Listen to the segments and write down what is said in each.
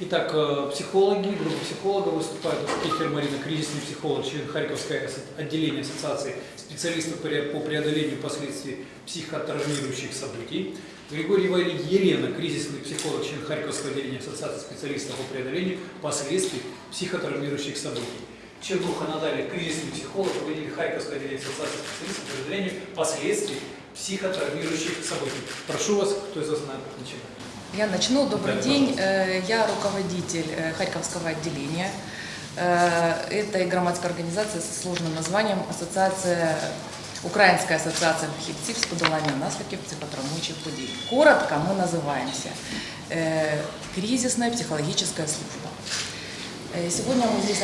Итак, э, психологи, группа психологов выступают в Кихер Марина, кризисный психолог, член Харьковской отделения Ассоциации специалистов по преодолению последствий психотравмирующих событий. Григорий Елена, кризисный психолог, член Харьковского отделения Ассоциации специалистов по преодолению последствий психотравмирующих событий. Чернуха Наталья, кризисный психолог, руководитель Харьковского отделения Ассоциации специалистов по преодолению последствий психотравмирующих событий. Прошу вас, кто из вас начинает. Я начну. Добрый день. Э, я руководитель э, Харьковского отделения. Э, это и громадская организация со сложным названием Ассоциация Украинская ассоциация фахівців з подолання наслідків психотравмуючих подій. Коротко мы называемся кризисная психологическая служба. Сегодня мы здесь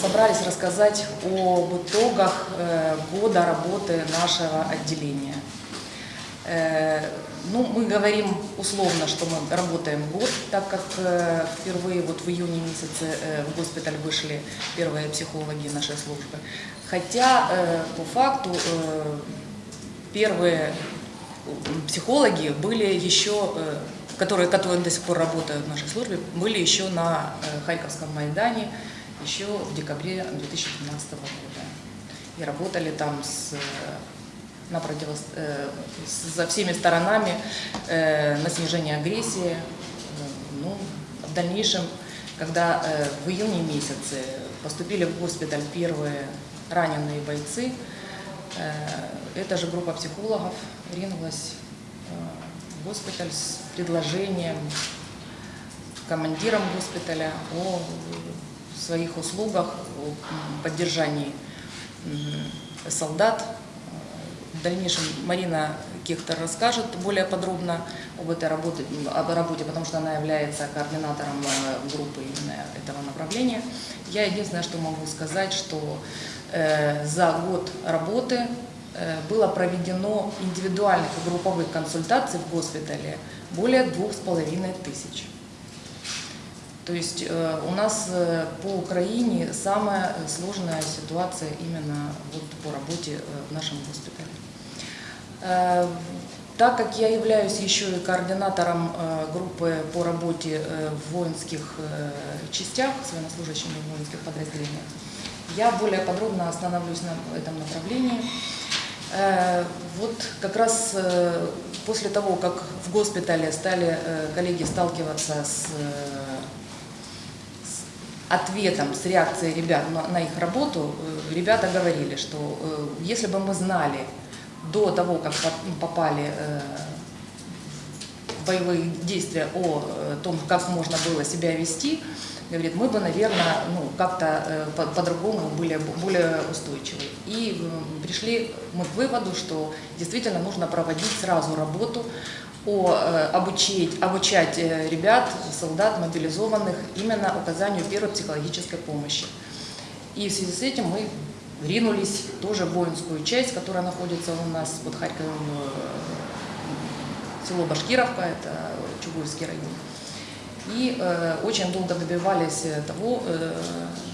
собрались рассказать об итогах года работы нашего отделения. Ну, мы говорим условно, что мы работаем год, так как э, впервые вот в июне месяце э, в госпиталь вышли первые психологи нашей службы. Хотя э, по факту первые психологи были еще, которые, которые до сих пор работают в нашей службе, были еще на Харьковском Майдане еще в декабре 2015 года. И работали там с на противос... Э, со всеми сторонами э, на снижение агрессии. Ну, в дальнейшем, когда э, в июне месяце поступили в госпиталь первые раненые бойцы, эта же группа психологов ринулась в госпиталь с предложением командирам госпиталя о своих услугах, о поддержании солдат в дальнейшем Марина Кехтер расскажет более подробно об этой работе, об работе, потому что она является координатором э, группы именно этого направления. Я единственное, что могу сказать, что э, за год работы э, было проведено индивидуальных и групповых консультаций в госпитале более двух с половиной тысяч. То есть э, у нас э, по Украине самая сложная ситуация именно вот по работе э, в нашем госпитале. Э, так как я являюсь еще и координатором э, группы по работе э, в воинских частях, с военнослужащими в воинских подразделениях, я более подробно остановлюсь на этом направлении. Вот как раз после того, как в госпитале стали коллеги сталкиваться с, ответом, с реакцией ребят на их работу, ребята говорили, что если бы мы знали, до того, как попали э, в боевые действия о э, том, как можно было себя вести, говорит, мы бы, наверное, ну, как-то э, по-другому были более устойчивы. И пришли мы к выводу, что действительно нужно проводить сразу работу о обучить, обучать ребят, солдат, мобилизованных именно оказанию первой психологической помощи. И в связи с этим мы ринулись тоже в воинскую часть, которая находится у нас под Харьковом, э, село Башкировка, это Чугуевский район. И э, очень долго добивались того, э,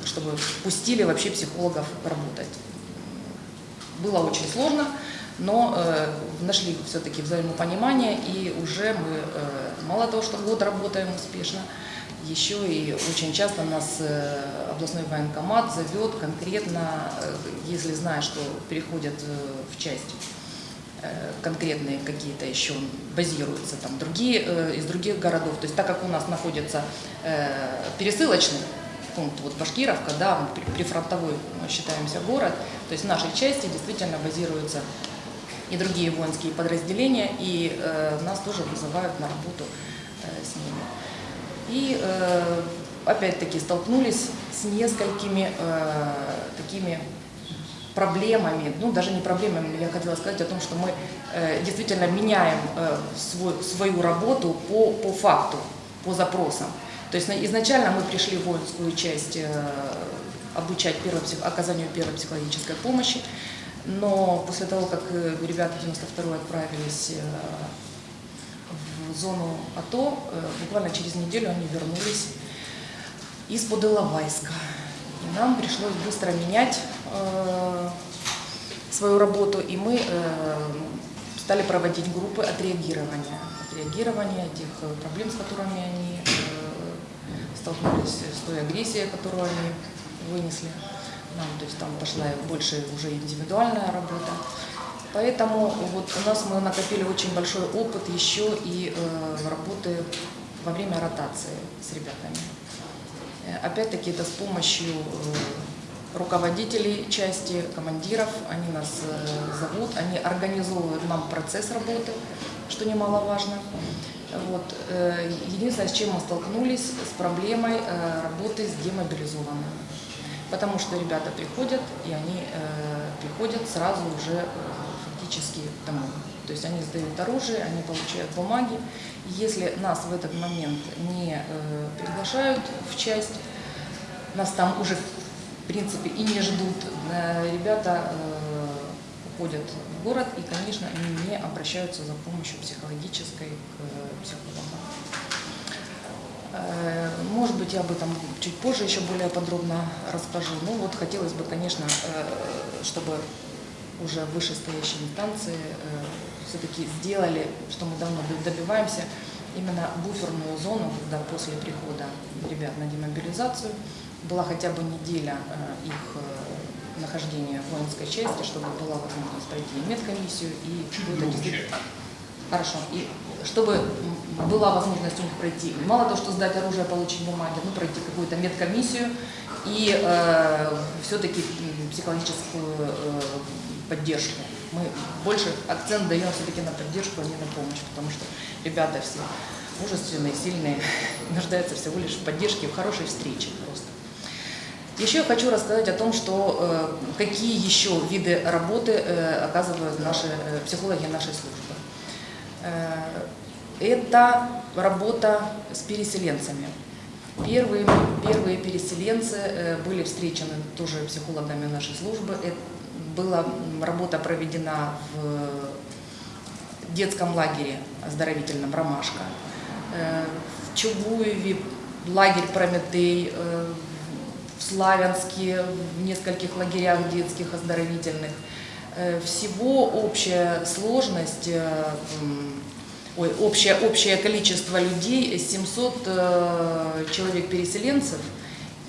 чтобы пустили вообще психологов работать. Было очень сложно, но э, нашли все-таки взаимопонимание, и уже мы, э, мало того, что год работаем успешно, еще и очень часто нас э, областной военкомат зовет конкретно, э, если знает, что переходят э, в часть конкретные какие-то еще базируются там другие из других городов. То есть так как у нас находится пересылочный пункт, вот Башкировка, да, прифронтовой мы считаемся город, то есть в нашей части действительно базируются и другие воинские подразделения, и нас тоже вызывают на работу с ними. И э, опять-таки столкнулись с несколькими э, такими проблемами, ну даже не проблемами, я хотела сказать о том, что мы э, действительно меняем свою работу по, по факту, по запросам. То есть изначально мы пришли в воинскую часть обучать первой, оказанию первой психологической помощи, но после того, как ребята 92-й отправились зону АТО. Э, буквально через неделю они вернулись из-под. И нам пришлось быстро менять э, свою работу, и мы э, стали проводить группы отреагирования. Отреагирования тех проблем, с которыми они столкнулись с той агрессией, которую они вынесли нам, то есть там пошла больше уже индивидуальная работа. Поэтому вот у нас мы накопили очень большой опыт еще и э, работы во время ротации с ребятами. Э, Опять-таки это с помощью э, руководителей части, командиров, они нас э, зовут, они организовывают нам процесс работы, что немаловажно. Вот. э, Единственное, с чем мы столкнулись, с проблемой э, работы с демобилизованными. Потому что ребята приходят, и они э, приходят сразу уже э, фактически домой. То есть они сдают оружие, они получают бумаги. Если нас в этот момент не э, приглашают в часть, нас там уже в принципе и не ждут, э, ребята э, уходят в город и, конечно, они не обращаются за помощью психологической к э, психологам. Э, Может быть, я об этом чуть позже еще более подробно расскажу. Ну вот хотелось бы, конечно, э, чтобы уже вышестоящие инстанции все-таки сделали, что мы давно добиваемся, именно буферную зону, когда после прихода ребят на демобилизацию была хотя бы неделя э, их э, нахождения в воинской части, чтобы была возможность пройти медкомиссию, и Хорошо. И чтобы была возможность у них пройти, мало того, что сдать оружие, получить бумаги, ну, пройти какую-то медкомиссию и э, все-таки психологическую э, поддержку. Мы больше акцент даем все-таки на поддержку, а не на помощь, потому что ребята все мужественные, сильные, нуждаются всего лишь в поддержке, в хорошей встрече просто. Еще я хочу рассказать о том, что э, какие еще виды работы э, оказывают наши э, психологи нашей службы. Это работа с переселенцами. Первые, первые переселенцы э, были встречены тоже психологами нашей службы. Э, Была работа проведена в детском лагере оздоровительном «Ромашка». Э, В Чугуеве лагерь «Прометей», э, в Славянске, в нескольких лагерях детских оздоровительных. Всего общая сложность, ой, общее, общее количество людей 700 э, человек-переселенцев,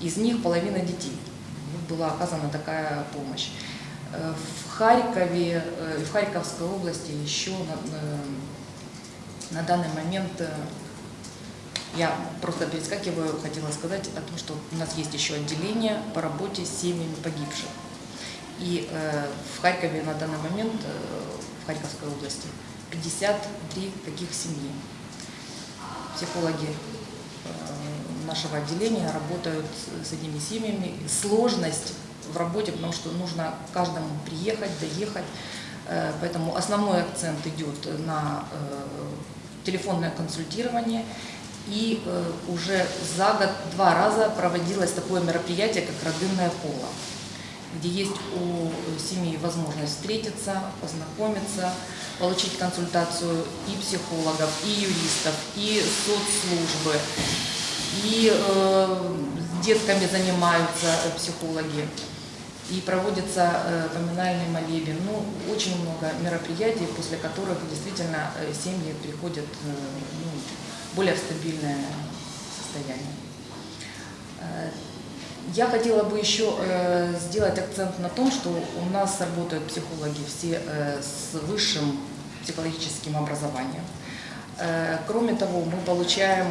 из них половина детей. Вот Была оказана такая помощь. Э, В Харькове, э, в Харьковской области еще на, э, на данный момент э, я просто перескакиваю, хотела сказать о том, что у нас есть еще отделение по работе с семьями погибших. И э, в Харькове на данный момент, в Харьковской области, 53 таких семьи. Психологи э, нашего отделения работают с- этими семьями. Сложность в работе, потому что нужно каждому приехать, доехать. Э, Поэтому основной акцент идет на э, телефонное консультирование. И уже за год два раза проводилось такое мероприятие, как «Родынное поло», где есть у семьи возможность встретиться, познакомиться, получить консультацию и психологов, и юристов, и соцслужбы, и э, с детками занимаются э, психологи, и проводится э, поминальный молебен. Ну, очень много мероприятий, после которых действительно э, семьи приходят э, ну, более стабильное состояние. Я хотела бы еще э, сделать акцент на том, что у нас работают психологи все э, с высшим психологическим образованием. Э, Кроме того, мы получаем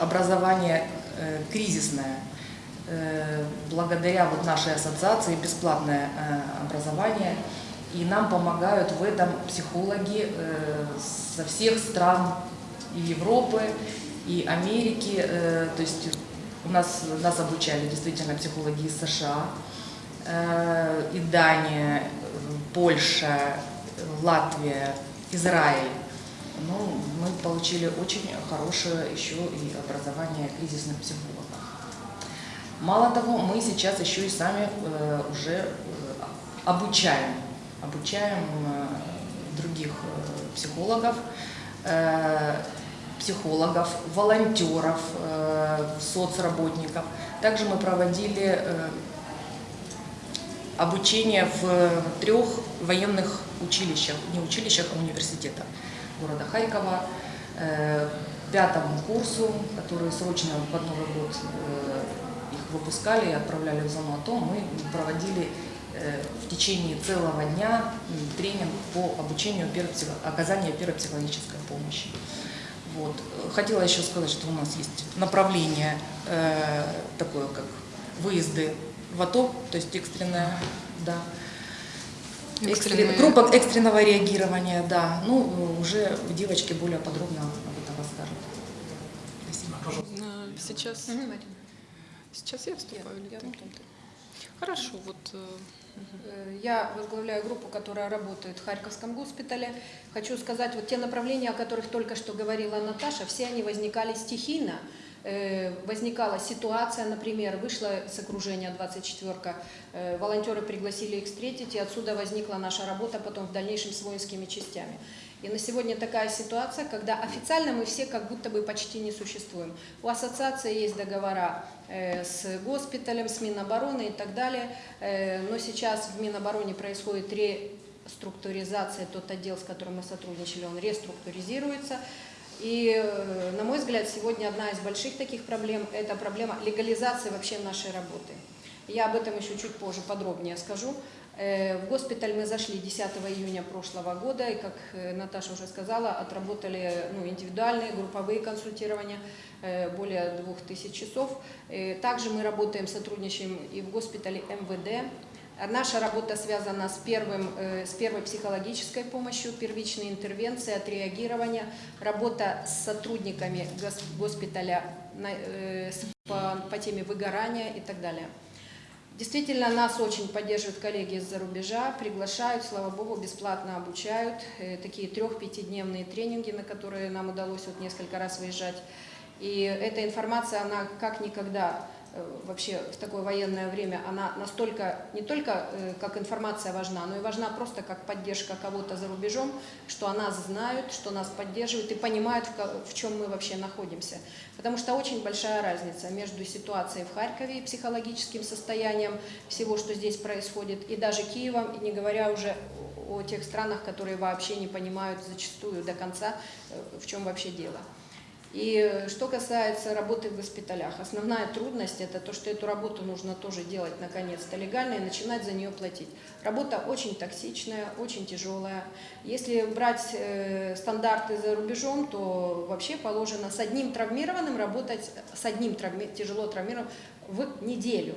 образование э, кризисное. Э, Благодаря вот нашей ассоциации бесплатное э, образование. И нам помогают в этом психологи э, со всех стран и Европы, и Америки. Э, То есть у нас, нас обучали действительно психологи из США, э, и Дания, Польша, Латвия, Израиль. Ну, мы получили очень хорошее еще и образование кризисных психологов. Мало того, мы сейчас еще и сами э, уже э, обучаем, обучаем э, других э, психологов, э, психологов, волонтеров, э, соцработников. Также мы проводили э, обучение в трех военных училищах, не училищах, а университетах города Харькова, э, пятому курсу, которые срочно под Новый год э, их выпускали и отправляли в зону АТО, мы проводили в течение целого дня тренинг по обучению оказанию первой психологической помощи. Вот. Хотела еще сказать, что у нас есть направление э, такое, как выезды в АТО, то есть экстренная, да, Экстренные. экстрен- группа экстренного реагирования, да. Ну, уже девочки более подробно об этом расскажут. Спасибо. Пожалуйста. А, Сейчас, сейчас я вступаю Я ты. Хорошо, вот Э, Я возглавляю группу, которая работает в Харьковском госпитале. Хочу сказать, вот те направления, о которых только что говорила Наташа, все они возникали стихийно. Э, Возникала ситуация, например, вышла с окружения 24-ка, э, волонтеры пригласили их встретить, и отсюда возникла наша работа потом в дальнейшем с воинскими частями. И на сегодня такая ситуация, когда официально мы все как будто бы почти не существуем. У ассоциации есть договора э, с госпиталем, с Минобороны и так далее, Э, но сейчас в Минобороне происходит реструктуризация, тот отдел, с которым мы сотрудничали, он реструктуризируется. И, э, на мой взгляд, сегодня одна из больших таких проблем – это проблема легализации вообще нашей работы. Я об этом еще чуть позже подробнее скажу. Э, В госпиталь мы зашли 10 июня прошлого года, и, как э, Наташа уже сказала, отработали ну, индивидуальные, групповые консультирования, э, более 2000 часов. Также мы работаем, сотрудничаем и в госпитале МВД. Наша работа связана с, первым, с первой психологической помощью, первичной интервенцией, отреагирования, работа с сотрудниками гос- госпиталя по, по теме выгорания и так далее. Действительно, нас очень поддерживают коллеги из-за рубежа, приглашают, слава богу, бесплатно обучают. Э, Такие трех-пятидневные тренинги, на которые нам удалось вот несколько раз выезжать. И эта информация, она как никогда вообще в такое военное время, она настолько, не только э, как информация важна, но и важна просто как поддержка кого-то за рубежом, что о нас знают, что нас поддерживают и понимают, в чем мы вообще находимся. Потому что очень большая разница между ситуацией в Харькове и психологическим состоянием всего, что здесь происходит, и даже Киевом, и не говоря уже о тех странах, которые вообще не понимают зачастую до конца, э, в чем вообще дело. И э, что касается работы в госпиталях, основная трудность это то, что эту работу нужно тоже делать наконец-то легально и начинать за нее платить. Работа очень токсичная, очень тяжелая. Если брать э, стандарты за рубежом, то вообще положено с одним травмированным работать, с одним травми- тяжело травмированным в неделю.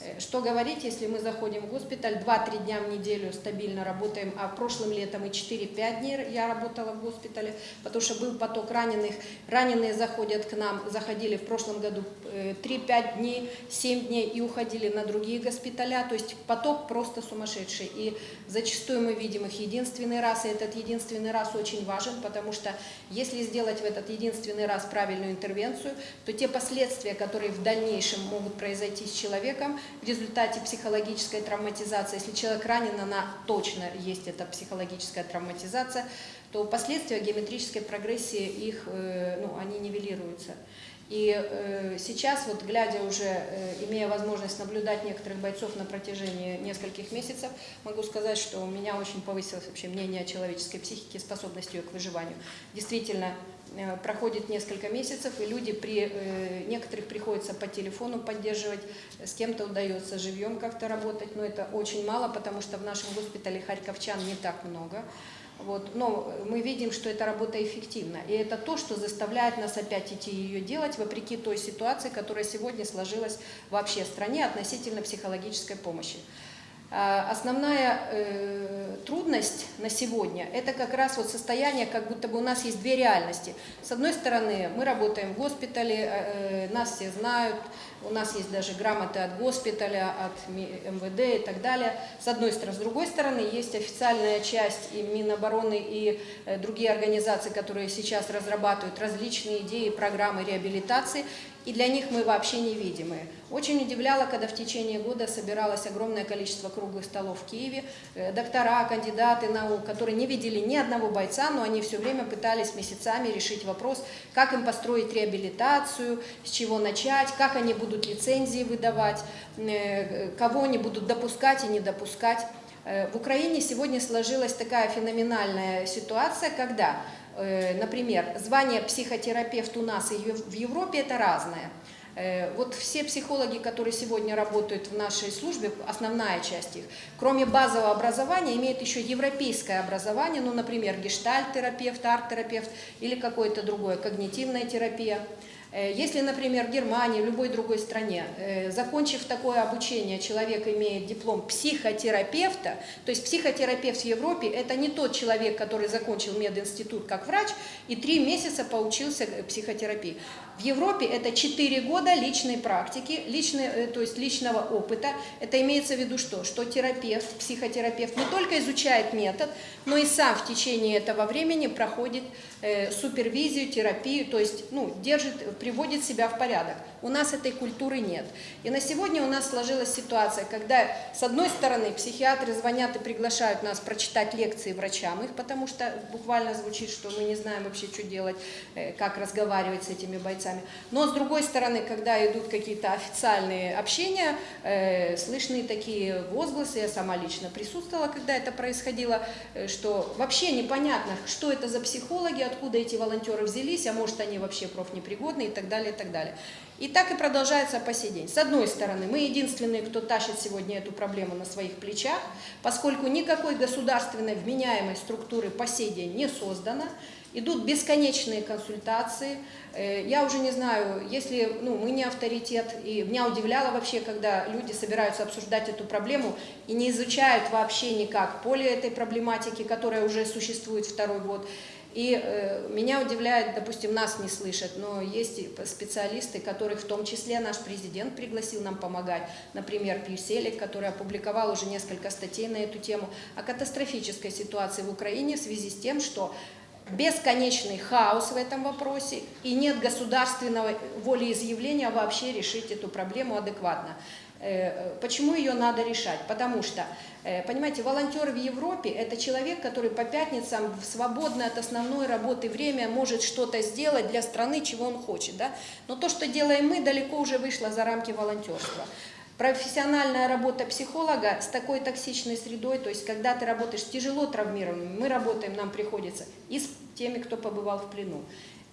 Э, Что говорить, если мы заходим в госпиталь, 2-3 дня в неделю стабильно работаем, а прошлым летом и 4-5 дней я работала в госпитале, потому что был поток раненых. Раненые заходят к нам, заходили в прошлом году э, 3-5 дней, 7 дней и уходили на другие госпиталя. То есть поток просто сумасшедший. И зачастую мы видим их единственный раз, и этот единственный раз очень важен, потому что если сделать в этот единственный раз правильную интервенцию, то те последствия, которые в дальнейшем могут произойти с человеком в результате психологической травматизации, если человек ранен, она точно есть эта психологическая травматизация, то последствия геометрической прогрессии их, э, ну, они нивелируются. И э, сейчас, вот глядя уже, э, имея возможность наблюдать некоторых бойцов на протяжении нескольких месяцев, могу сказать, что у меня очень повысилось вообще мнение о человеческой психике, способности ее к выживанию. Действительно, проходит несколько месяцев, и люди при э, некоторых приходится по телефону поддерживать, с кем-то удается живьем как-то работать, но это очень мало, потому что в нашем госпитале харьковчан не так много. Вот. Но мы видим, что эта работа эффективна. И это то, что заставляет нас опять идти ее делать, вопреки той ситуации, которая сегодня сложилась вообще в стране относительно психологической помощи. А, Основная э, трудность на сегодня – это как раз вот состояние, как будто бы у нас есть две реальности. С одной стороны, мы работаем в госпитале, э, э, нас все знают, у нас есть даже грамоты от госпиталя, от МВД и так далее. С одной стороны. С другой стороны, есть официальная часть и Минобороны, и э, другие организации, которые сейчас разрабатывают различные идеи, программы реабилитации, и для них мы вообще невидимые. Очень удивляло, когда в течение года собиралось огромное количество круглых столов в Киеве, э, доктора, кандидаты наук, которые не видели ни одного бойца, но они все время пытались месяцами решить вопрос, как им построить реабилитацию, с чего начать, как они будут лицензии выдавать, э, кого они будут допускать и не допускать. Э, В Украине сегодня сложилась такая феноменальная ситуация, когда Например, звание психотерапевт у нас и в Европе это разное. Э, Вот все психологи, которые сегодня работают в нашей службе, основная часть их, кроме базового образования, имеют еще европейское образование, ну, например, гештальт-терапевт, арт-терапевт или какое-то другое, когнитивная терапия. Э, Если, например, в Германии, в любой другой стране, э, закончив такое обучение, человек имеет диплом психотерапевта, то есть психотерапевт в Европе – это не тот человек, который закончил мединститут как врач и три месяца поучился э, психотерапии. В Европе это 4 года личной практики, личной, э, то есть личного опыта. Это имеется в виду что? Что терапевт, психотерапевт не только изучает метод, но и сам в течение этого времени проходит э, супервизию, терапию, то есть ну, держит, приводит себя в порядок. У нас этой культуры нет. И на сегодня у нас сложилась ситуация, когда с одной стороны психиатры звонят и приглашают нас прочитать лекции врачам их, потому что буквально звучит, что мы не знаем вообще, что делать, э, как разговаривать с этими бойцами. Но с другой стороны, когда идут какие-то официальные общения, э, слышны такие возгласы, я сама лично присутствовала, когда это происходило, э, что вообще непонятно, что это за психологи, откуда эти волонтеры взялись, а может они вообще профнепригодны и так далее, и так далее. И так и продолжается по сей день. С одной стороны, мы единственные, кто тащит сегодня эту проблему на своих плечах, поскольку никакой государственной вменяемой структуры по сей день не создано, идут бесконечные консультации. Э, Я уже не знаю, если ну, мы не авторитет, и меня удивляло вообще, когда люди собираются обсуждать эту проблему и не изучают вообще никак поле этой проблематики, которая уже существует второй год. И э, меня удивляет, допустим, нас не слышат, но есть специалисты, которых в том числе наш президент пригласил нам помогать. Например, Пьюселик, который опубликовал уже несколько статей на эту тему о катастрофической ситуации в Украине в связи с тем, что бесконечный хаос в этом вопросе и нет государственного волеизъявления вообще решить эту проблему адекватно. Э, Почему ее надо решать? Потому что, э, понимаете, волонтер в Европе – это человек, который по пятницам в свободное от основной работы время может что-то сделать для страны, чего он хочет. Да? Но то, что делаем мы, далеко уже вышло за рамки волонтерства. Профессиональная работа психолога с такой токсичной средой, то есть когда ты работаешь тяжело травмированными, мы работаем, нам приходится и с теми, кто побывал в плену,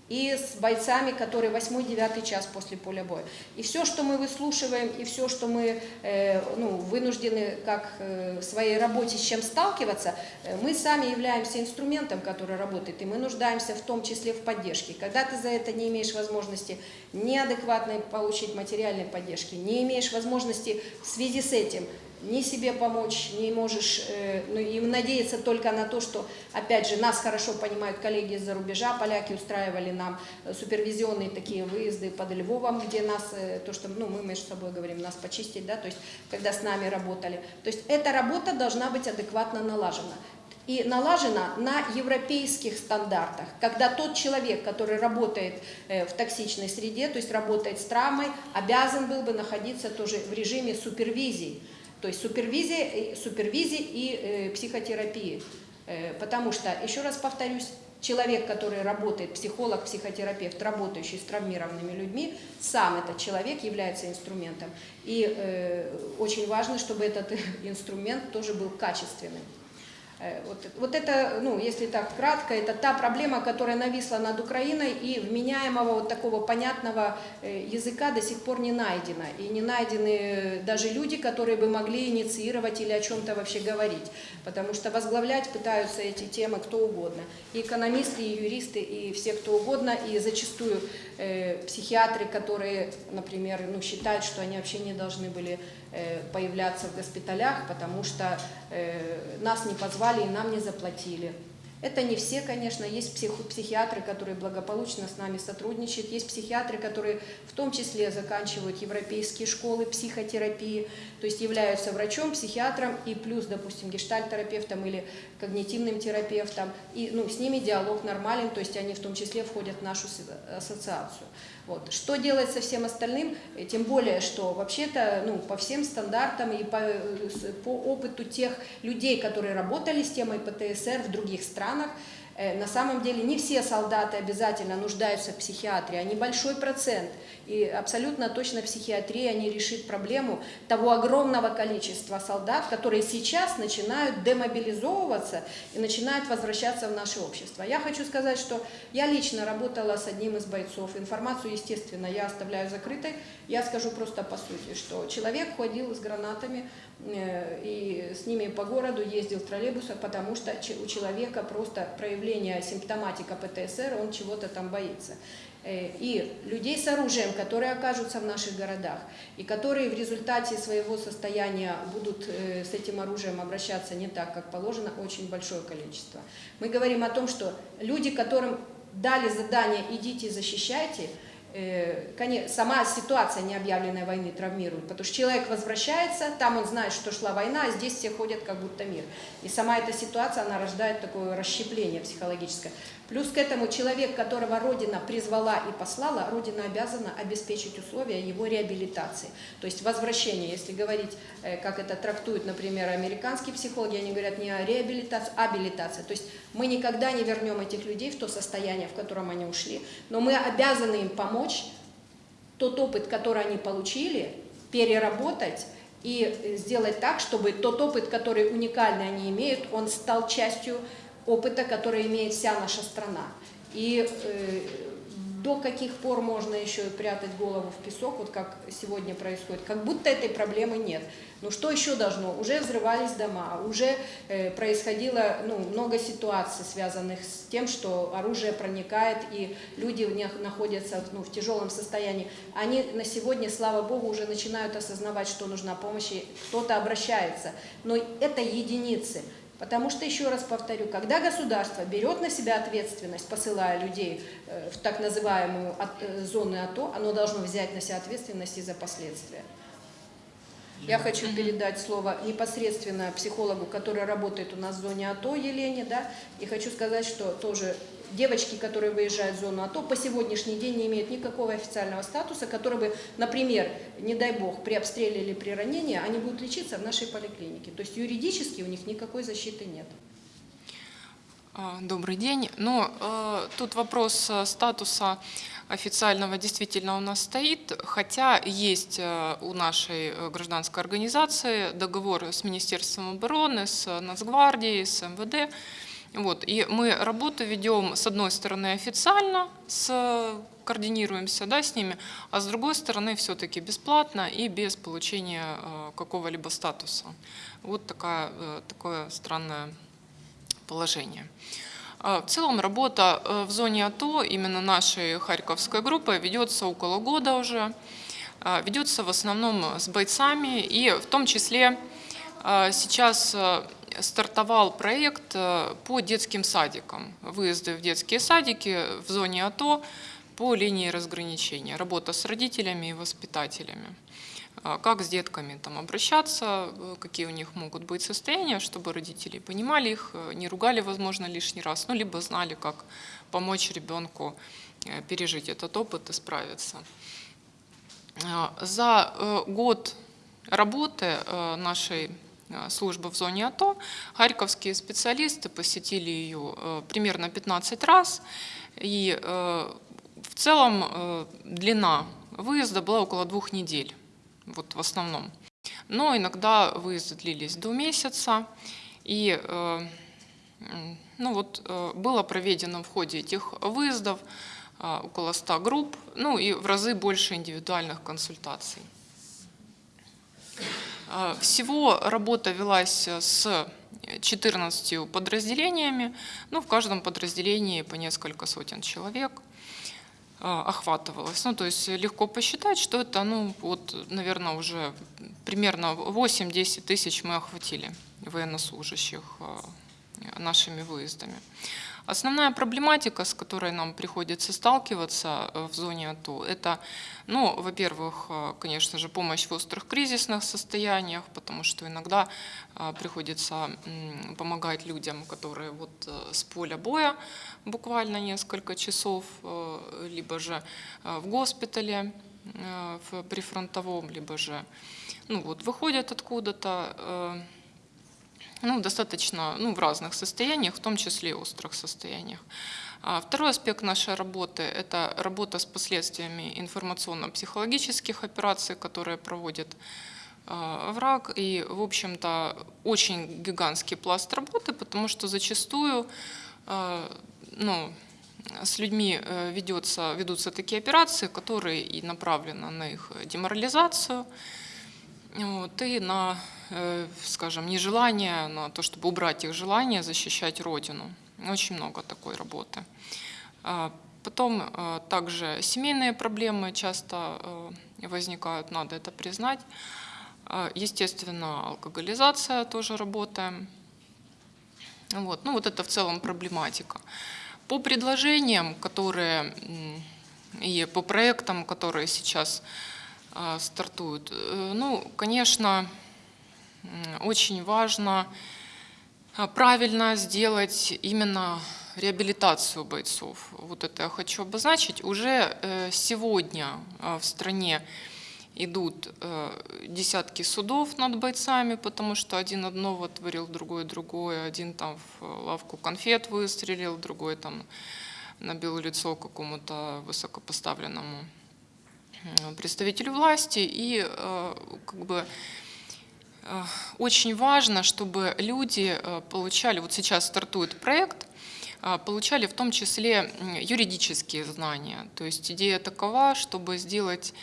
и с бойцами, которые 8-9 час после поля боя. И все, что мы выслушиваем, и все, что мы э, ну, вынуждены как э, в своей работе с чем сталкиваться, э, мы сами являемся инструментом, который работает, и мы нуждаемся в том числе в поддержке. Когда ты за это не имеешь возможности неадекватной получить материальной поддержки, не имеешь возможности в связи с этим ни себе помочь, не можешь, э, ну, и надеяться только на то, что, опять же, нас хорошо понимают коллеги из-за рубежа, поляки устраивали нам э, супервизионные такие выезды под Львовом, где нас, э, то, что, ну, мы между собой говорим, нас почистить, да, то есть, когда с нами работали. То есть, эта работа должна быть адекватно налажена. И налажена на европейских стандартах, когда тот человек, который работает э, в токсичной среде, то есть работает с травмой, обязан был бы находиться тоже в режиме супервизии, то есть супервизии, э, супервизии и э, психотерапии. Э, потому что, еще раз повторюсь, человек, который работает, психолог, психотерапевт, работающий с травмированными людьми, сам этот человек является инструментом. И э, очень важно, чтобы этот инструмент тоже был качественным. Э, Вот, вот это, ну, если так кратко, это та проблема, которая нависла над Украиной, и вменяемого вот такого понятного э, языка до сих пор не найдено. И не найдены э, даже люди, которые бы могли инициировать или о чем-то вообще говорить. Потому что возглавлять пытаются эти темы кто угодно. И экономисты, и юристы, и все кто угодно, и зачастую э, психиатры, которые, например, ну, считают, что они вообще не должны были э, появляться в госпиталях, потому что э, нас не позвали и нам не заплатили. Это не все, конечно, есть псих- психиатры, которые благополучно с нами сотрудничают, есть психиатры, которые в том числе заканчивают европейские школы психотерапии, то есть являются врачом, психиатром и плюс, допустим, гештальтерапевтом или когнитивным терапевтом, и ну, с ними диалог нормален, то есть они в том числе входят в нашу ассоциацию. Вот. Что делать со всем остальным? Э, Тем более, что вообще-то ну, по всем стандартам и по, э, по опыту тех людей, которые работали с темой ПТСР в других странах, На самом деле не все солдаты обязательно нуждаются в психиатрии, а небольшой процент. И абсолютно точно психиатрия не решит проблему того огромного количества солдат, которые сейчас начинают демобилизовываться и начинают возвращаться в наше общество. Я хочу сказать, что я лично работала с одним из бойцов. Информацию, естественно, я оставляю закрытой. Я скажу просто по сути, что человек ходил с гранатами э, и с ними по городу ездил в троллейбусах, потому что у человека просто проявление симптоматика ПТСР, он чего-то там боится. Э, И людей с оружием, которые окажутся в наших городах, и которые в результате своего состояния будут э, с этим оружием обращаться не так, как положено, очень большое количество. Мы говорим о том, что люди, которым дали задание «идите защищайте», э, сама ситуация необъявленной войны травмирует, потому что человек возвращается, там он знает, что шла война, а здесь все ходят как будто мир. И сама эта ситуация, она рождает такое расщепление психологическое. Плюс к этому человек, которого Родина призвала и послала, Родина обязана обеспечить условия его реабилитации. То есть возвращение, если говорить, э, как это трактуют, например, американские психологи, они говорят не о реабилитации, а абилитация. То есть мы никогда не вернем этих людей в то состояние, в котором они ушли, но мы обязаны им помочь тот опыт, который они получили, переработать и э, сделать так, чтобы тот опыт, который уникальный они имеют, он стал частью опыта, который имеет вся наша страна. И э, до каких пор можно еще прятать голову в песок, вот как сегодня происходит, как будто этой проблемы нет. Ну что еще должно? Уже взрывались дома, уже э, происходило ну, много ситуаций, связанных с тем, что оружие проникает, и люди в них находятся ну, в тяжелом состоянии. Они на сегодня, слава богу, уже начинают осознавать, что нужна помощь, и кто-то обращается. Но это единицы. Потому что, еще раз повторю, когда государство берет на себя ответственность, посылая людей э, в так называемую от- э, зоны АТО, оно должно взять на себя ответственность и за последствия. Я хочу передать слово непосредственно психологу, который работает у нас в зоне АТО, Елене, да, и хочу сказать, что тоже девочки, которые выезжают в зону АТО, по сегодняшний день не имеют никакого официального статуса, который бы, например, не дай бог, при обстреле или при ранении, они будут лечиться в нашей поликлинике. То есть юридически у них никакой защиты нет. А, Добрый день. Ну, э, тут вопрос э, статуса официального действительно у нас стоит, хотя есть э, у нашей гражданской организации договор с Министерством обороны, с Нацгвардией, с МВД. Вот, и мы работу ведем, с одной стороны, официально, с, координируемся да, с ними, а с другой стороны, все-таки бесплатно и без получения э, какого-либо статуса. Вот такая, э, такое странное положение. А, В целом работа э, в зоне АТО именно нашей Харьковской группы ведется около года уже. А, Ведется в основном с бойцами и в том числе сейчас э, стартовал проект э, по детским садикам. Выезды в детские садики в зоне АТО по линии разграничения. Работа с родителями и воспитателями а, как с детками там обращаться, э, какие у них могут быть состояния, чтобы родители понимали их, э, не ругали, возможно, лишний раз, ну, либо знали, как помочь ребенку э, пережить этот опыт и справиться. За э, год работы э, нашей э, службы в зоне АТО харьковские специалисты посетили ее э, примерно 15 раз, и э, в целом э, длина выезда была около двух недель вот в основном. Но иногда выезды длились до месяца, и э, ну вот, э, было проведено в ходе этих выездов около 100 групп, ну и в разы больше индивидуальных консультаций. А, Всего работа велась с 14 подразделениями, ну, в каждом подразделении по несколько сотен человек а, охватывалось. Ну, то есть легко посчитать, что это, ну, вот, наверное, уже примерно 8-10 тысяч мы охватили военнослужащих а, нашими выездами. Основная проблематика, с которой нам приходится сталкиваться э, в зоне АТО, это, ну, во-первых, э, конечно же, помощь в острых кризисных состояниях, потому что иногда э, приходится помогать людям, которые вот с поля боя буквально несколько часов, либо же в госпитале прифронтовом, либо же ну, вот, выходят откуда-то, ну, достаточно ну, в разных состояниях, в том числе и острых состояниях. А Второй аспект нашей работы – это работа с последствиями информационно-психологических операций, которые проводит э, враг. И, в общем-то, очень гигантский пласт работы, потому что зачастую э, ну, с людьми э, ведется, ведутся такие операции, которые и направлены на их деморализацию, вот, и на, скажем, нежелание, на то, чтобы убрать их желание защищать Родину. Очень много такой работы. А, Потом э, также семейные проблемы часто э, возникают, надо это признать. А, Естественно, алкоголизация тоже работаем. Вот. Ну вот это в целом проблематика. По предложениям, которые и по проектам, которые сейчас стартуют, э, ну, конечно, очень важно а, правильно сделать именно реабилитацию бойцов. Вот это я хочу обозначить. Уже э, сегодня а, в стране идут э, десятки судов над бойцами, потому что один одного творил, другой другое, один там в лавку конфет выстрелил, другой там набил лицо какому-то высокопоставленному э, представителю власти. И э, как бы э, очень важно, чтобы люди э, получали, вот сейчас стартует проект, э, получали в том числе юридические знания. То есть идея такова, чтобы сделать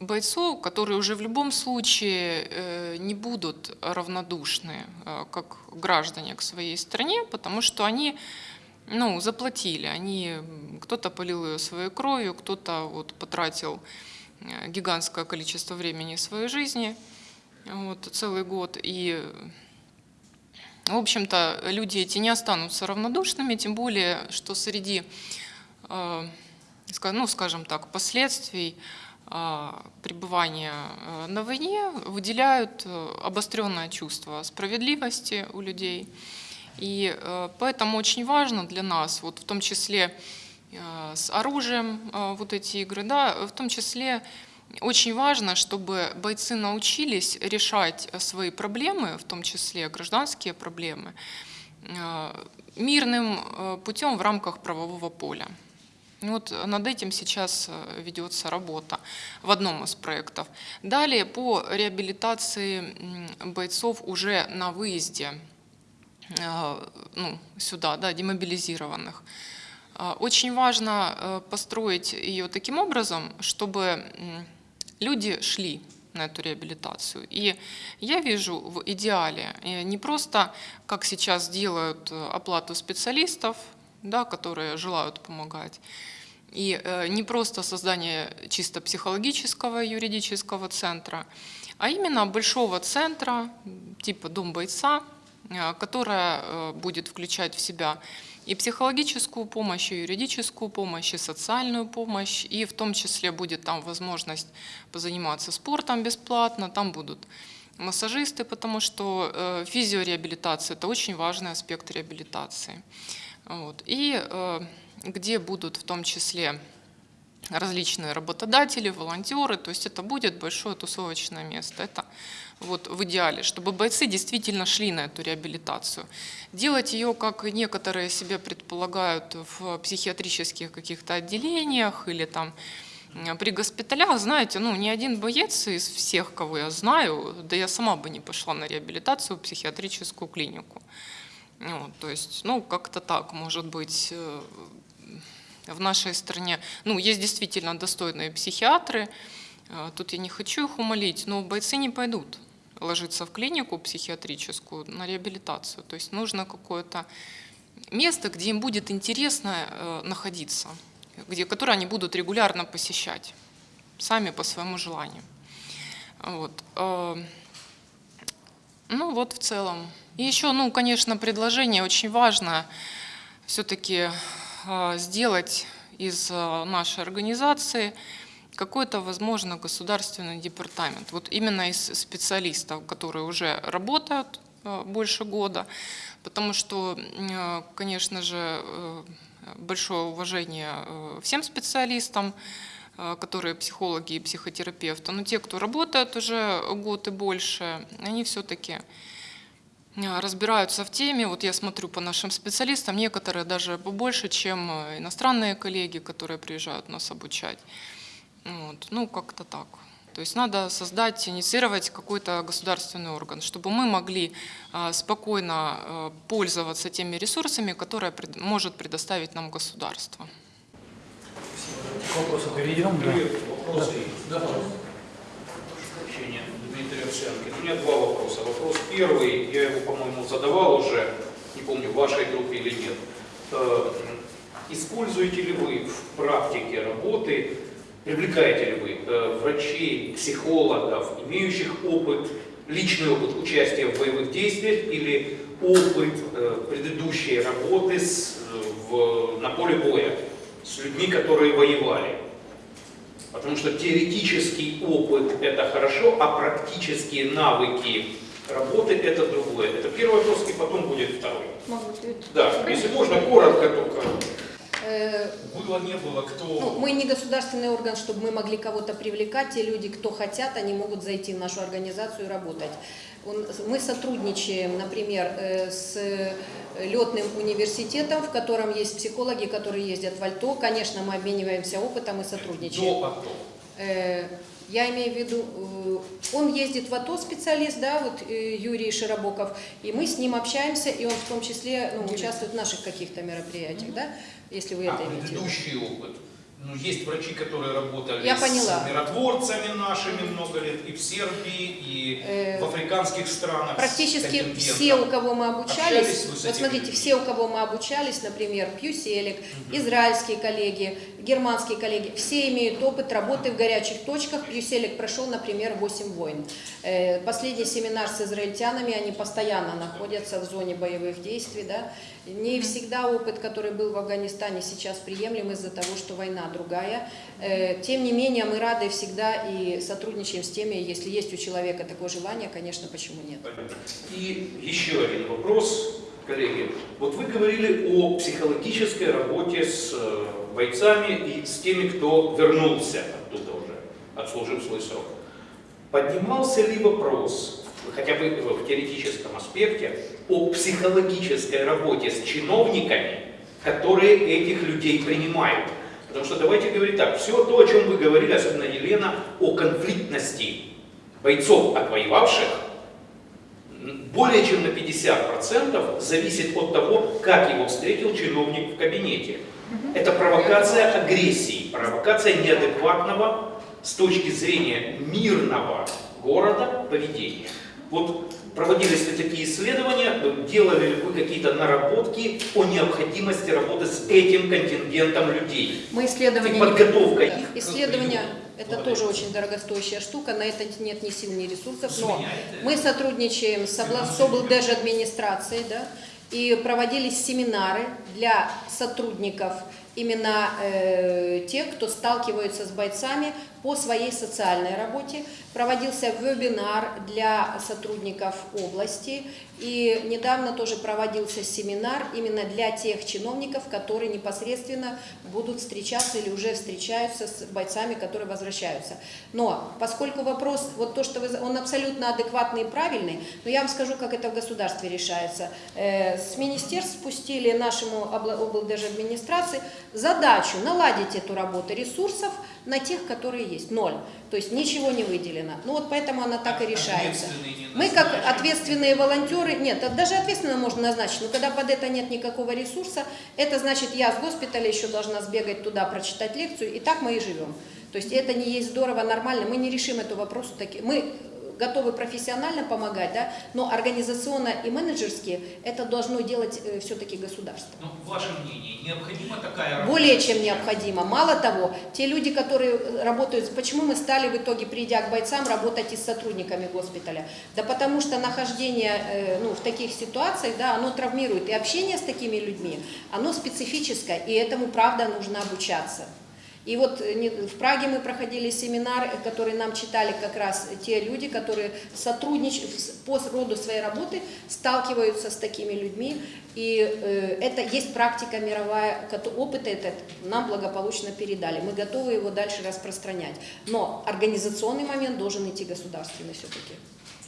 бойцов, которые уже в любом случае э, не будут равнодушны э, как граждане к своей стране, потому что они ну, заплатили, они, кто-то полил ее своей кровью, кто-то вот потратил э, гигантское количество времени своей жизни, вот, целый год, и в общем-то, люди эти не останутся равнодушными, тем более, что среди, э, ну, скажем так, последствий а, пребывания э, на войне выделяют э, обостренное чувство справедливости у людей. И э, поэтому очень важно для нас, вот в том числе э, с оружием э, вот эти игры, да, в том числе очень важно, чтобы бойцы научились решать э, свои проблемы, в том числе гражданские проблемы, э, мирным э, путем в рамках правового поля. И Вот над этим сейчас ведется работа в одном из проектов. Далее по реабилитации бойцов уже на выезде ну, сюда, да, демобилизированных. Очень важно построить ее таким образом, чтобы люди шли на эту реабилитацию. И я вижу в идеале э, не просто, как сейчас делают э, оплату специалистов, да, которые желают помогать, и э, не просто создание чисто психологического юридического центра, а именно большого центра типа Дом бойца, которая э, будет включать в себя и психологическую помощь, и юридическую помощь, и социальную помощь, и в том числе будет там возможность позаниматься спортом бесплатно, там будут массажисты, потому что э, физиореабилитация – это очень важный аспект реабилитации. Вот. И э, где будут в том числе различные работодатели, волонтеры, то есть это будет большое тусовочное место. Это вот в идеале, чтобы бойцы действительно шли на эту реабилитацию. Делать ее, как некоторые себе предполагают, в психиатрических каких-то отделениях или там при госпиталях, знаете, ну ни один боец из всех, кого я знаю, да я сама бы не пошла на реабилитацию в психиатрическую клинику. Вот, то есть, ну, как-то так, может быть, э, в нашей стране. Ну, есть действительно достойные психиатры, э, тут я не хочу их умолить, но бойцы не пойдут ложиться в клинику психиатрическую на реабилитацию. То есть нужно какое-то место, где им будет интересно э, находиться, где, которое они будут регулярно посещать, сами по своему желанию. Вот. э, Ну вот в целом. И еще, ну, конечно, предложение очень важно все-таки сделать из э, нашей организации какой-то, возможно, государственный департамент. Вот именно из специалистов, которые уже работают э, больше года, потому что, э, конечно же, э, большое уважение всем специалистам, которые психологи и психотерапевты, но те, кто работает уже год и больше, они все-таки разбираются в теме. Вот я смотрю по нашим специалистам, некоторые даже побольше, чем иностранные коллеги, которые приезжают нас обучать. Вот. Ну, как-то так. То есть надо создать, инициировать какой-то государственный орган, чтобы мы могли э, спокойно э, пользоваться теми ресурсами, которые может предоставить нам государство. К вопросу перейдем. Да. Вопросы? Да, пожалуйста. Сообщение Дмитрия Овсянки. У меня два вопроса. Вопрос первый, я его, по-моему, задавал уже, не помню, в вашей группе или нет. Э, Используете ли вы в практике работы, привлекаете ли вы э, врачей, психологов, имеющих опыт, личный опыт участия в боевых действиях или опыт э, предыдущей работы с, в- на поле боя с людьми, которые воевали? Потому что теоретический опыт – это хорошо, а практические навыки работы – это другое. Это первый вопрос, и потом будет второй. Могу? Да, если можно, коротко только. Э, Было, не было, кто... Ну, мы не государственный орган, чтобы мы могли кого-то привлекать. Те люди, кто хотят, они могут зайти в нашу организацию и работать. Он- Мы сотрудничаем, например, э, с летным университетом, в котором есть психологи, которые ездят в Альто. Конечно, мы обмениваемся опытом и сотрудничаем. До АТО. Э, Я имею в виду, он ездит в АТО специалист, да, вот Юрий Широбоков, и мы с ним общаемся, и он в том числе ну, участвует в наших каких-то мероприятиях, да, если вы А это имеете предыдущий опыт? Ну, есть врачи, которые работали Я с поняла. миротворцами нашими много лет, и в Сербии, и Э, в африканских странах. с Практически все, у кого мы обучались, с вот смотрите, людьми? все, у кого мы обучались, например, Пьюселик, израильские коллеги, германские коллеги, все имеют опыт работы в горячих точках. Пьюселик прошел, например, 8 войн. Э, Последний семинар с израильтянами, они постоянно находятся в зоне боевых действий, да. Не всегда опыт, который был в Афганистане, сейчас приемлем из-за того, что война другая. Э, Тем не менее, мы рады всегда и сотрудничаем с теми, если есть у человека такое желание, конечно, почему нет. И еще один вопрос, коллеги. Вот вы говорили о психологической работе с э, бойцами и с теми, кто вернулся оттуда уже, отслужив свой срок. Поднимался ли вопрос, хотя бы в теоретическом аспекте, о психологической работе с чиновниками, которые этих людей принимают? Потому что давайте говорить так, все то, о чем вы говорили, особенно Елена, о конфликтности бойцов, отвоевавших, более чем на 50% зависит от того, как его встретил чиновник в кабинете. Это провокация агрессии, провокация неадекватного с точки зрения мирного города поведения. Вот проводились ли такие исследования, делали ли вы какие-то наработки о необходимости работы с этим контингентом людей? Мы исследования И подготовка их к Исследования приему. Это Благодарю. тоже очень дорогостоящая штука, на это нет ни сил, ни ресурсов, но э, мы сотрудничаем с облдеж администрацией, да, и проводились семинары для сотрудников именно э, тех, кто сталкивается с бойцами по своей социальной работе. Проводился вебинар для сотрудников области. И недавно тоже проводился семинар именно для тех чиновников, которые непосредственно будут встречаться или уже встречаются с бойцами, которые возвращаются. Но поскольку вопрос, вот то, что вы, он абсолютно адекватный и правильный, но я вам скажу, как это в государстве решается. Э, С министерств спустили нашему администрации задачу наладить эту работу ресурсов на тех, которые есть. Ноль. То есть ничего не выделено. Ну вот поэтому она так и решается. Мы как ответственные волонтеры, нет, даже ответственно можно назначить, но когда под это нет никакого ресурса, это значит, я с госпиталя еще должна сбегать туда, прочитать лекцию, и так мы и живем. То есть это не есть здорово, нормально, мы не решим эту вопрос. таки- Мы готовы профессионально помогать, да, но организационно и менеджерски это должно делать все-таки государство. Ну, ваше мнение, необходима такая работа? Более чем необходимо. Мало того, те люди, которые работают, почему мы стали в итоге, придя к бойцам, работать и с сотрудниками госпиталя? Да потому что нахождение э, ну, в таких ситуациях, да, оно травмирует. И общение с такими людьми, оно специфическое, и этому, правда, нужно обучаться. И вот э, в Праге мы проходили семинар, э, который нам читали как раз те люди, которые сотрудничают с- по роду своей работы, сталкиваются с такими людьми. И э, это есть практика мировая, опыт этот нам благополучно передали. Мы готовы его дальше распространять. Но организационный момент должен идти государственный все-таки.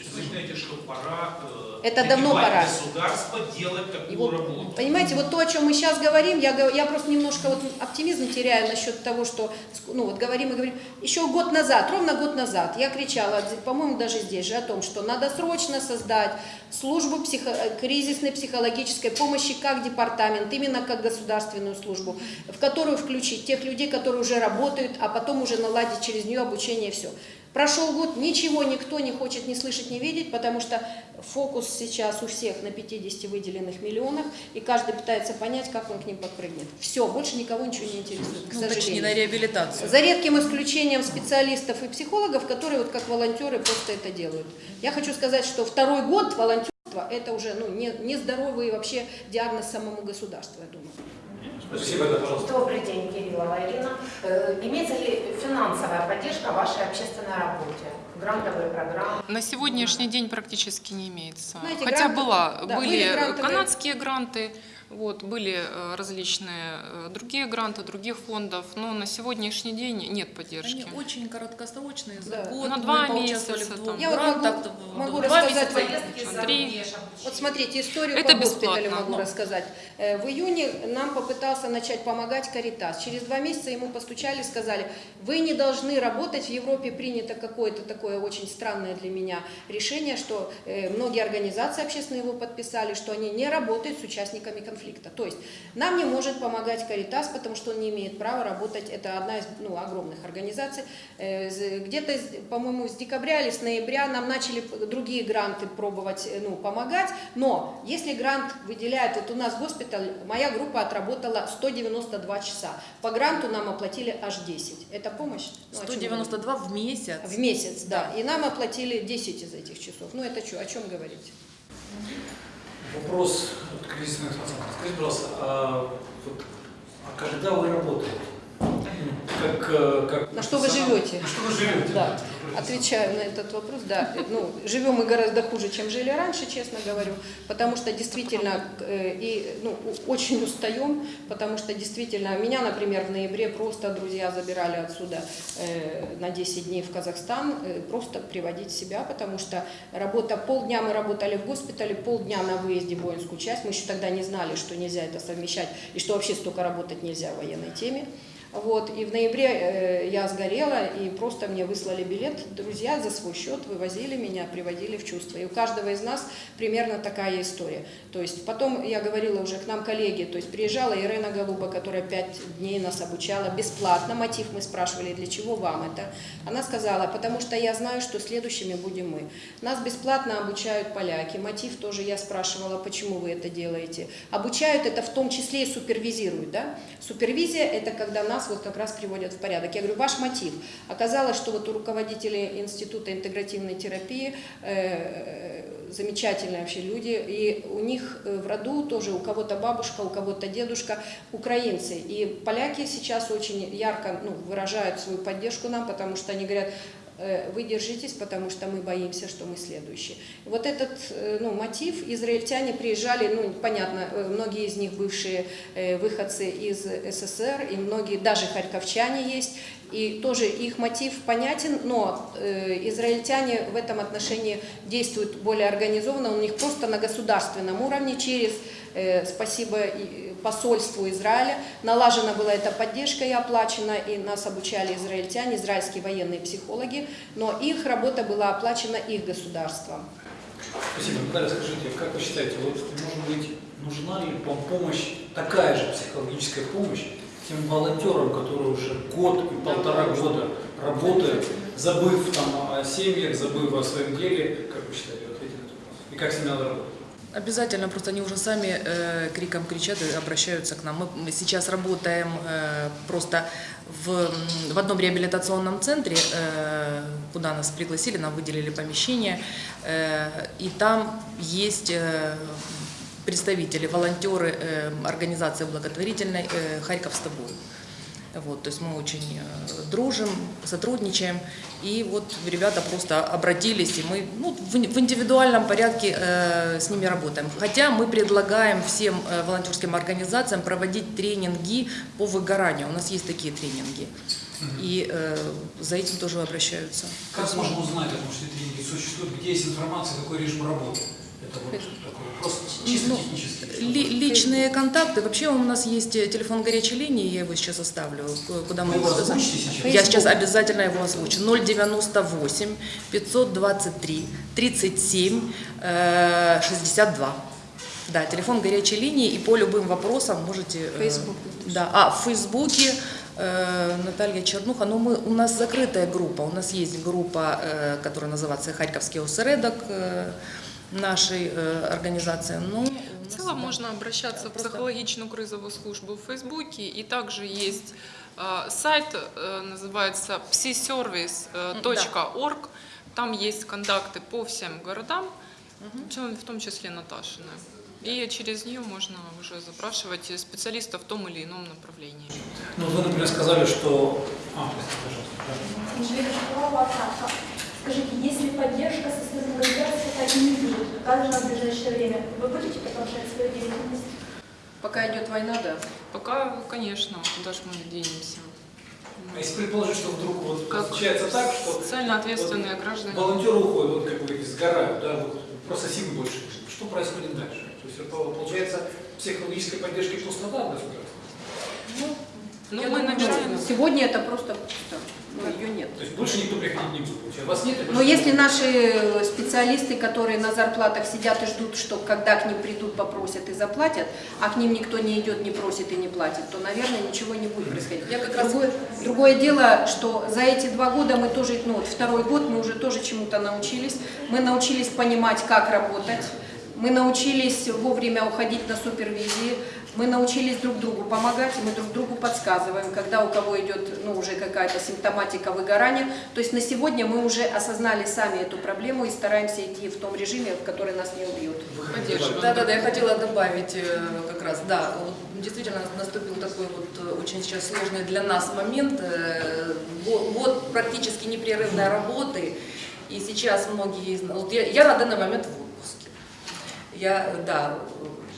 То есть вы считаете, что пора э, Это давно пора. государство делать такую вот, работу? понимаете, вот то, о чем мы сейчас говорим, я, я просто немножко вот оптимизм теряю насчет того, что, ну вот говорим и говорим, еще год назад, ровно год назад, я кричала, по-моему, даже здесь же, о том, что надо срочно создать службу психо- э, кризисной психологической помощи как департамент, именно как государственную службу, в которую включить тех людей, которые уже работают, а потом уже наладить через нее обучение и все. Прошел год, ничего никто не хочет ни слышать, ни видеть, потому что фокус сейчас у всех на 50 выделенных миллионах, и каждый пытается понять, как он к ним подпрыгнет. Все, больше никого ничего не интересует, к Ну, точнее, сожалению. на реабилитацию. За редким исключением специалистов и психологов, которые вот как волонтеры просто это делают. Я хочу сказать, что второй год волонтерства – это уже ну, не, нездоровый вообще диагноз самому государству, я думаю. Спасибо, да, пожалуйста. Добрый день, Кириллова Ирина. Э, Имеется ли финансовая поддержка вашей общественной работе? Грантовые программы? На сегодняшний день практически не имеется. Знаете, Хотя гранты- была, да, были были грантовые- канадские гранты, вот, были э, различные э, другие гранты других фондов, но на сегодняшний день нет поддержки. Они очень короткосрочные, за Да. год На два месяца там. Я вот могу- могу два рассказать месяца Три. Вот смотрите, историю Это по госпиталю бесплатно. могу рассказать. Э, В июне нам попытался начать помогать Каритас. Через два месяца ему постучали, сказали, вы не должны работать, в Европе принято какое-то такое очень странное для меня решение, что многие организации общественные его подписали, что они не работают с участниками конфликта. То есть нам не может помогать Каритас, потому что он не имеет права работать, это одна из ну, огромных организаций. Э, Где-то, по-моему, с декабря или с ноября нам начали другие гранты пробовать э, ну, помогать, но если грант выделяет, вот у нас госпиталь, моя группа отработала 192 часа, по гранту нам оплатили аж 10. Это помощь? Ну, о чем 192 в месяц. В месяц, да. И нам оплатили 10 из этих часов. Ну это что, о чем говорить? Вопрос от кризисных центров. Скажите, пожалуйста, а, вот, а когда вы работаете? Как, э, как На что вы живете? На что вы живете? Да, отвечаю на этот вопрос, да. Ну, живем мы гораздо хуже, чем жили раньше, честно говорю, потому что действительно э, и ну, очень устаем, потому что действительно меня, например, в ноябре просто друзья забирали отсюда э, на 10 дней в Казахстан, просто приводить себя, потому что работа, полдня мы работали в госпитале, полдня на выезде в воинскую часть, мы еще тогда не знали, что нельзя это совмещать и что вообще столько работать нельзя в военной теме. Вот, и в ноябре э, я сгорела, и просто мне выслали билет. Друзья за свой счет вывозили меня, приводили в чувство. И у каждого из нас примерно такая история. То есть потом, я говорила уже к нам коллеги, то есть приезжала Ирена Голуба, которая пять дней нас обучала бесплатно. Мотив мы спрашивали, для чего вам это? Она сказала, потому что я знаю, что следующими будем мы. Нас бесплатно обучают поляки. Мотив тоже я спрашивала, почему вы это делаете. Обучают это в том числе и супервизируют. Да? Супервизия – это когда нас вот как раз приводят в порядок. Я говорю, ваш мотив. Оказалось, что вот у руководителей Института интегративной терапии э, замечательные вообще люди, и у них э, в роду тоже у кого-то бабушка, у кого-то дедушка украинцы. И поляки сейчас очень ярко ну, выражают свою поддержку нам, потому что они говорят, вы держитесь, потому что мы боимся, что мы следующие. Вот этот э, ну, мотив, израильтяне приезжали, ну, понятно, э, многие из них бывшие э, выходцы из СССР, и многие, даже харьковчане есть, и тоже их мотив понятен, но э, израильтяне в этом отношении действуют более организованно, у них просто на государственном уровне через, э, спасибо посольству Израиля, налажена была эта поддержка и оплачена, и нас обучали израильтяне, израильские военные психологи, но их работа была оплачена их государством. Спасибо. Наталья, скажите, как вы считаете, вот, может быть, нужна ли вам помощь, такая же психологическая помощь тем волонтерам, которые уже год и полтора года работают, забыв там о семьях, забыв о своем деле, как вы считаете, ответьте на этот вопрос? И как с ними надо работать? Обязательно, просто они уже сами э, криком кричат и обращаются к нам. Мы- сейчас работаем э, просто в, в одном реабилитационном центре, э, куда нас пригласили, нам выделили помещение, э, и там есть э, представители, волонтеры э, организации благотворительной э, «Харьков с тобой». Вот, то есть мы очень э, дружим, сотрудничаем. И вот ребята просто обратились, и мы ну, в ин- в индивидуальном порядке э, с ними работаем. Хотя мы предлагаем всем э, волонтерским организациям проводить тренинги по выгоранию. У нас есть такие тренинги. И э, за этим тоже обращаются. Как можно узнать о том, что эти тренинги существуют, где есть информация, какой режим работы? Это вот такой вопрос чисто Ну. Ли- личные контакты. Вообще у нас есть э, телефон горячей линии, я его сейчас оставлю, куда мы его? Я сейчас обязательно его озвучу. 098 523 37 э, 62. Да, телефон горячей линии, и по любым вопросам можете... э, Фейсбук. Да, а в Фейсбуке э, Наталья Чернуха, но мы, у нас закрытая группа, у нас есть группа, э, которая называется «Харьковский осередок» э, нашей э, организации. Ну, В целом можно обращаться в психологичную кризовую службу в Фейсбуке, и также есть э, сайт, э, называется psiservice.org, там есть контакты по всем городам, в том- числе Наташины. И через нее можно уже запрашивать специалистов в том или ином направлении. Ну, вы, например, сказали, что... А, пожалуйста. Скажите, если поддержка со стороны государства также в ближайшее время, вы будете продолжать свою деятельность? Пока идет война, да. Пока, конечно, куда же мы денемся. А если предположить, что вдруг вот Как случается так, что социально ответственные граждане. волонтеры уходят, вот как говорите, сгорают, да, вот просто сил больше. Что происходит дальше? То есть это получается психологической поддержки пустота в государстве? Ну, Я мы думаю, набираем Сегодня это просто пусто. Ну, ее нет. То есть больше никто приходить не будет. получается. Вас нет? Но больше если наши специалисты, которые на зарплатах сидят и ждут, что когда к ним придут, попросят и заплатят, а к ним никто не идет, не просит и не платит, то, наверное, ничего не будет происходить. Я как раз- другое, другое дело, что за эти два года мы тоже, ну вот второй год мы уже тоже чему-то научились. Мы научились понимать, как работать. Мы научились вовремя уходить на супервизии, мы научились друг другу помогать, мы друг другу подсказываем, когда у кого идет ну, уже какая-то симптоматика выгорания. То есть на сегодня мы уже осознали сами эту проблему и стараемся идти в том режиме, в который нас не убьют. Поддерживаю. добавить? Да, да, да, я хотела добавить э, как раз, да, вот действительно наступил такой вот э, очень сейчас сложный для нас момент, э, го- год практически непрерывной работы, и сейчас многие из нас, вот я, я на данный момент в отпуске, я, э, да,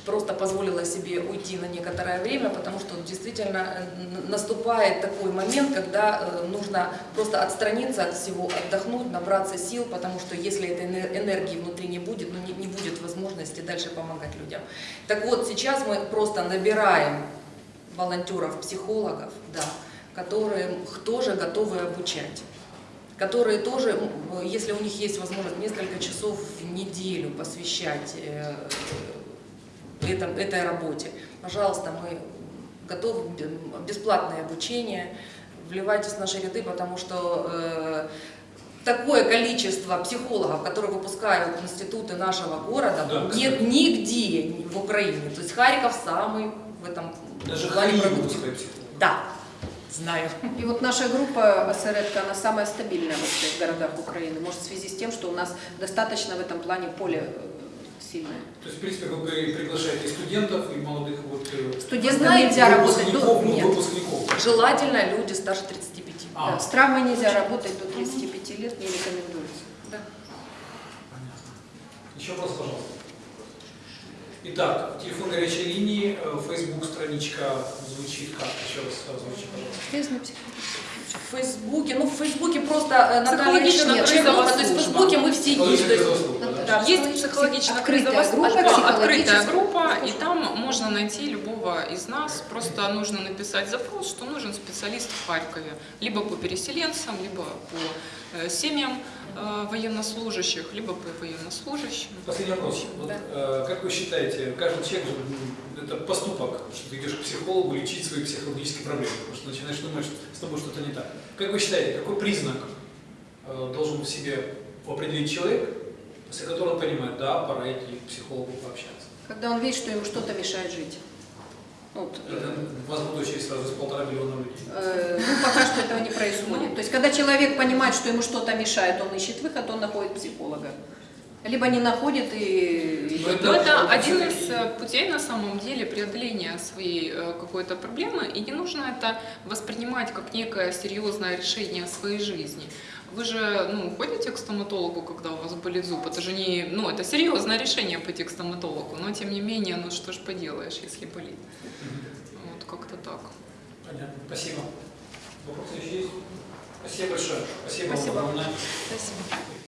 просто позволила себе уйти на некоторое время, потому что действительно э, наступает такой момент, когда э, нужно просто отстраниться от всего, отдохнуть, набраться сил, потому что если этой эне- энергии внутри не будет, ну не, не будет возможности дальше помогать людям. Так вот, сейчас мы просто набираем волонтеров, психологов, да, которые тоже готовы обучать которые тоже, если у них есть возможность несколько часов в неделю посвящать э, этом- этой работе, пожалуйста, мы готовы бесплатное обучение, вливайтесь в наши ряды, потому что э, такое количество психологов, которые выпускают институты нашего города, Да, нет кстати. нигде в Украине. То есть Харьков самый в этом Даже плане продуктивный. Да, знаю. И вот наша группа Осередка, она самая стабильная всех городах Украины. Может, в связи с тем, что у нас достаточно в этом плане поле э, сильное. То есть, в принципе, вы при- приглашаете студентов, и молодых вот... э, Студентам знаете, нельзя работать до... выпускников, ну, Нет. выпускников. Желательно люди старше 35. А, Да, с травмой нельзя работать до 35 лет, не рекомендуется. Понятно. Еще вопрос, пожалуйста. Итак, телефон горячей линии, э, Facebook страничка звучит как? Еще раз озвучите, пожалуйста. В Фейсбуке, ну в Фейсбуке просто э, Наталья кризовая то есть в. Фейсбуке мы все есть. да? Да, Есть психологическая группа, открытая психологическая и там можно найти любого из нас. Просто нужно написать запрос, что нужен специалист в Харькове, либо по переселенцам, либо по э, семьям э, военнослужащих, либо по военнослужащим. Последний вопрос. Вот, э, как вы считаете, каждый человек же, это поступок, что ты идешь к психологу лечить свои психологические проблемы, потому что начинаешь думать, что с тобой что-то не так. Как вы считаете, какой признак э, должен в себе определить человек, после которого он понимает, да, пора идти к психологу пообщаться? Когда он видит, что ему что-то мешает жить. Вот, у вас будущее сразу с полтора миллиона людей. Э, Ну, пока что этого не происходит. То есть, когда человек понимает, что ему что-то мешает, он ищет выход, он находит психолога. Либо не находит и... Ну, это это один из э, путей на самом деле преодоления своей э, какой-то проблемы, и не нужно это воспринимать как некое серьезное решение своей жизни. Вы же ну, ходите к стоматологу, когда у вас болит зуб, это же не, ну, это серьезное решение пойти к стоматологу, но тем не менее, ну что ж поделаешь, если болит. Вот как-то так. Понятно. Спасибо. Вопросы еще есть? Спасибо большое. Спасибо, Спасибо. Спасибо.